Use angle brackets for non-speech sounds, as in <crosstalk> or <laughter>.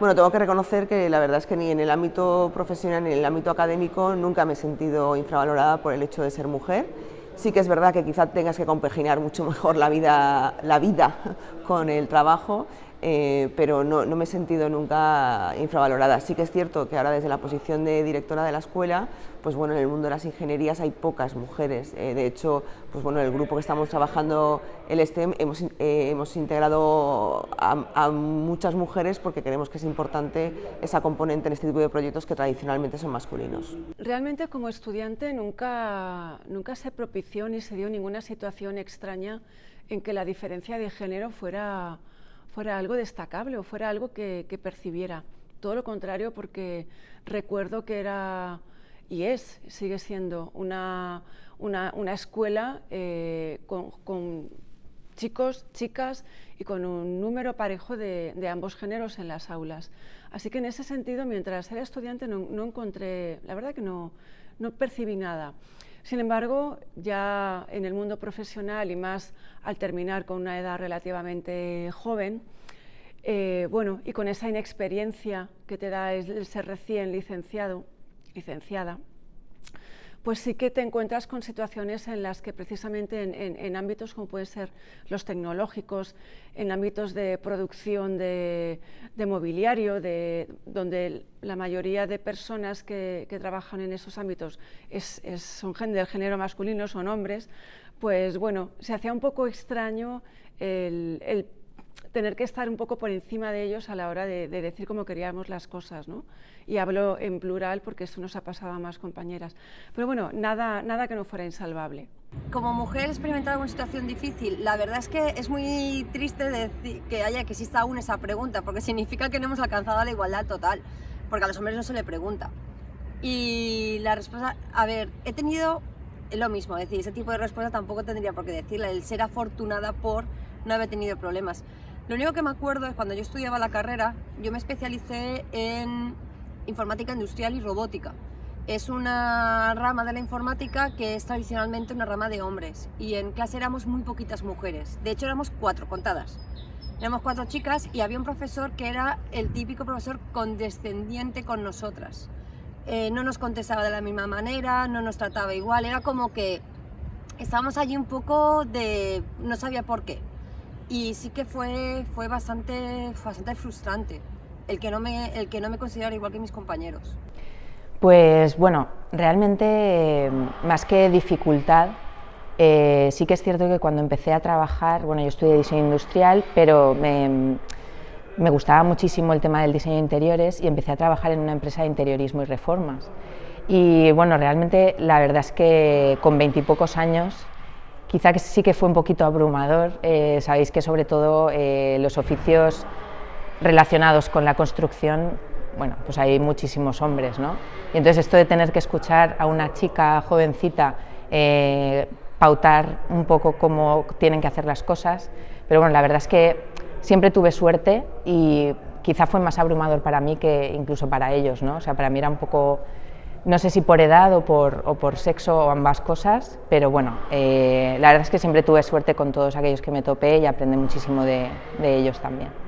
Bueno, tengo que reconocer que la verdad es que ni en el ámbito profesional ni en el ámbito académico nunca me he sentido infravalorada por el hecho de ser mujer. Sí que es verdad que quizá tengas que compaginar mucho <laughs> mejor la vida, la vida con el trabajo eh, pero no, me he sentido nunca infravalorada. Sí que es cierto que ahora desde la posición de directora de la escuela, pues bueno, en el mundo de las ingenierías hay pocas mujeres. Eh, de hecho, pues bueno, el grupo que estamos trabajando, el STEM, hemos, eh, hemos integrado a, muchas mujeres porque creemos que es importante esa componente en este tipo de proyectos que tradicionalmente son masculinos. Realmente como estudiante nunca, nunca se propició ni se dio ninguna situación extraña en que la diferencia de género fuera fuera algo destacable o fuera algo que, percibiera. Todo lo contrario, porque recuerdo que era y es, sigue siendo una, una, escuela eh, con, chicos, chicas y con un número parejo de, ambos géneros en las aulas. Así que en ese sentido, mientras era estudiante no, no encontré, la verdad que no, no percibí nada. Sin embargo, ya en el mundo profesional y más al terminar con una edad relativamente joven, eh, bueno, y con esa inexperiencia que te da el ser recién licenciado, licenciada, pues sí que te encuentras con situaciones en las que precisamente en, ámbitos como pueden ser los tecnológicos, en ámbitos de producción de, mobiliario, de, donde la mayoría de personas que, trabajan en esos ámbitos son del género masculino, son hombres, pues bueno, se hacía un poco extraño el tener que estar un poco por encima de ellos a la hora de, decir cómo queríamos las cosas, ¿no? Y hablo en plural porque eso nos ha pasado a más compañeras. Pero bueno, nada, nada que no fuera insalvable. Como mujer experimentada una situación difícil, la verdad es que es muy triste decir que haya que exista aún esa pregunta, porque significa que no hemos alcanzado la igualdad total, porque a los hombres no se le pregunta. Y la respuesta, a ver, he tenido lo mismo, es decir, ese tipo de respuesta tampoco tendría por qué decirla, el ser afortunada por no haber tenido problemas. Lo único que me acuerdo es cuando yo estudiaba la carrera, yo me especialicé en informática industrial y robótica. Es una rama de la informática que es tradicionalmente una rama de hombres y en clase éramos muy poquitas mujeres. De hecho éramos cuatro, contadas. Éramos cuatro chicas y había un profesor que era el típico profesor condescendiente con nosotras. Eh, no nos contestaba de la misma manera, no nos trataba igual, era como que estábamos allí un poco de... no sabía por qué y sí que fue, fue, bastante, bastante frustrante el que, no me, el que no me considerara igual que mis compañeros. Pues bueno, realmente más que dificultad, eh, sí que es cierto que cuando empecé a trabajar, bueno yo estudié diseño industrial, pero me, me gustaba muchísimo el tema del diseño de interiores y empecé a trabajar en una empresa de interiorismo y reformas. Y bueno, realmente la verdad es que con veintipocos años Quizá que sí que fue un poquito abrumador, eh, sabéis que sobre todo eh, los oficios relacionados con la construcción, bueno, pues hay muchísimos hombres, ¿no? Y entonces esto de tener que escuchar a una chica jovencita eh, pautar un poco cómo tienen que hacer las cosas, pero bueno, la verdad es que siempre tuve suerte y quizá fue más abrumador para mí que incluso para ellos, ¿no? O sea, para mí era un poco no sé si por edad o por, o por sexo o ambas cosas, pero bueno, eh, la verdad es que siempre tuve suerte con todos aquellos que me topé y aprendí muchísimo de, de ellos también.